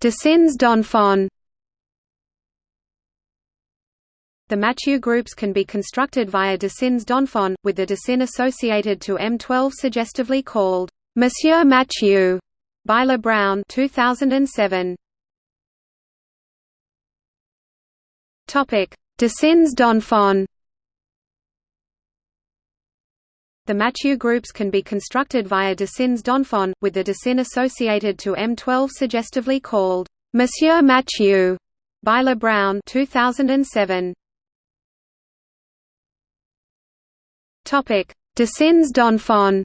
Dessins d'enfants The Mathieu groups can be constructed via Dessins d'enfants, with the Dessin associated to M12 suggestively called Monsieur Mathieu by Le Bruyn 2007. Topic: The Mathieu groups can be constructed via Dessins d'enfants, with the Dessin associated to M12 suggestively called Monsieur Mathieu by Le Bruyn 2007. Topic: Dessins d'enfants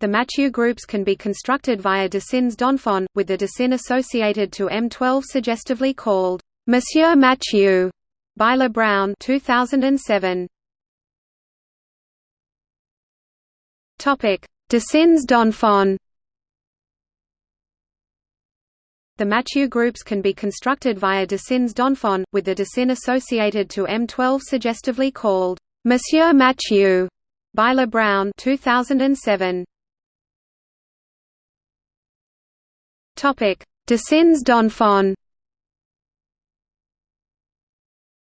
The Mathieu groups can be constructed via Dessins d'enfants, with the Dessin associated to M12 suggestively called Monsieur Mathieu by Le Bruyn 2007. Topic: Dessins d'enfants The Mathieu groups can be constructed via Dessins d'enfants, with the Dessin associated to M12 suggestively called Monsieur Mathieu by Le Bruyn 2007. Topic: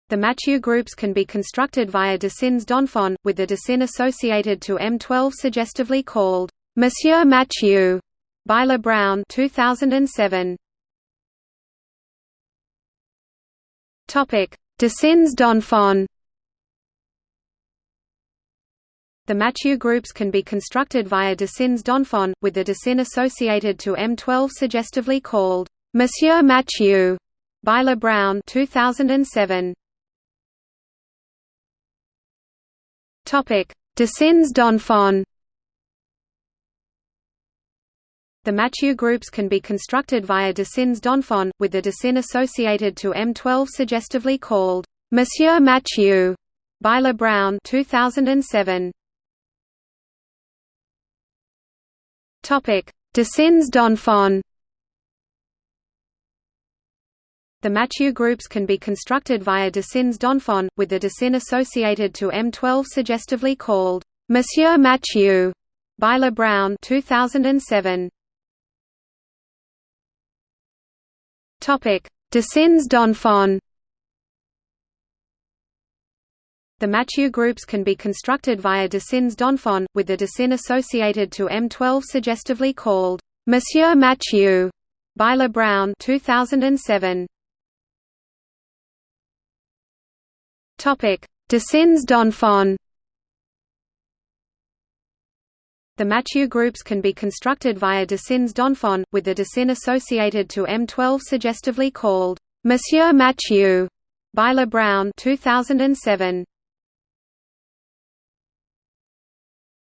The Mathieu groups can be constructed via Dessins d'enfants, with the Dessin associated to M12 suggestively called Monsieur Mathieu by Le Bruyn 2007. Topic: Dessins d'enfants The Mathieu groups can be constructed via Dessins d'enfants, with the Dessin associated to M12 suggestively called Monsieur Mathieu by Le Bruyn 2007. Topic: Dessins d'enfants The Mathieu groups can be constructed via Dessins d'enfants, with the Dessin associated to M12 suggestively called Monsieur Mathieu by Le Bruyn 2007. Topic: Dessins d'enfants The Mathieu groups can be constructed via Dessins d'enfants, with the Dessin associated to M12 suggestively called Monsieur Mathieu by Le Bruyn 2007. Topic: Dessins d'enfants The Mathieu groups can be constructed via Dessins d'enfants, with the Dessin associated to M12 suggestively called Monsieur Mathieu by Le Bruyn 2007. Topic: Dessins d'enfants The Mathieu groups can be constructed via Dessins d'enfants, with the Dessin associated to M12 suggestively called Monsieur Mathieu by Le Bruyn 2007.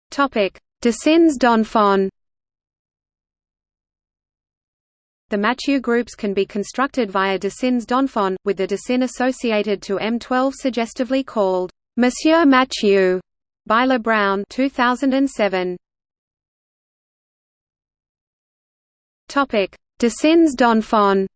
Topic: Dessins d'enfants The Mathieu groups can be constructed via Dessins d'enfants, with the Dessin associated to M12 suggestively called Monsieur Mathieu by Le Bruyn 2007. Topic: Dessins d'enfants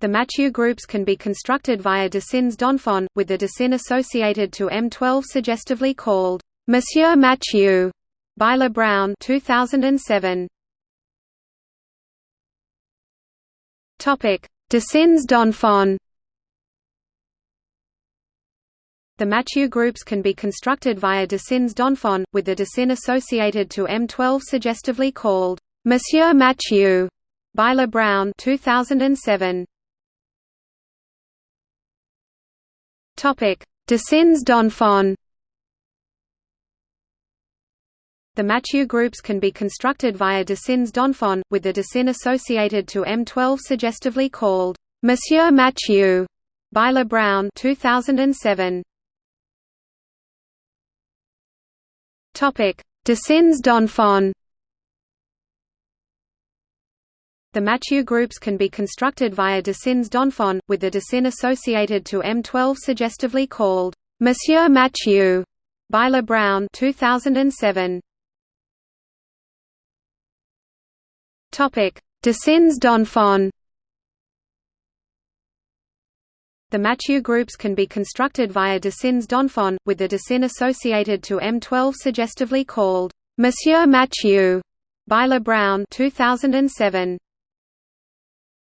The Mathieu groups can be constructed via Dessins d'enfants, with the Dessin associated to M12 suggestively called Monsieur Mathieu by Le Bruyn 2007. Topic: Dessins d'enfants The Mathieu groups can be constructed via Dessins d'enfants, with the Dessin associated to M12 suggestively called Monsieur Mathieu by Le Bruyn 2007. Topic: The Mathieu groups can be constructed via Dessins d'enfants, with the Dessin associated to M12 suggestively called Monsieur Mathieu by Le Bruyn 2007. Topic: Dessins d'enfants The Mathieu groups can be constructed via Dessins d'enfants, with the Dessin associated to M12 suggestively called Monsieur Mathieu by Le Bruyn 2007. Topic: Dessins d'enfants The Mathieu groups can be constructed via Dessins d'enfants, with the Dessin associated to M12 suggestively called Monsieur Mathieu by Le Bruyn 2007.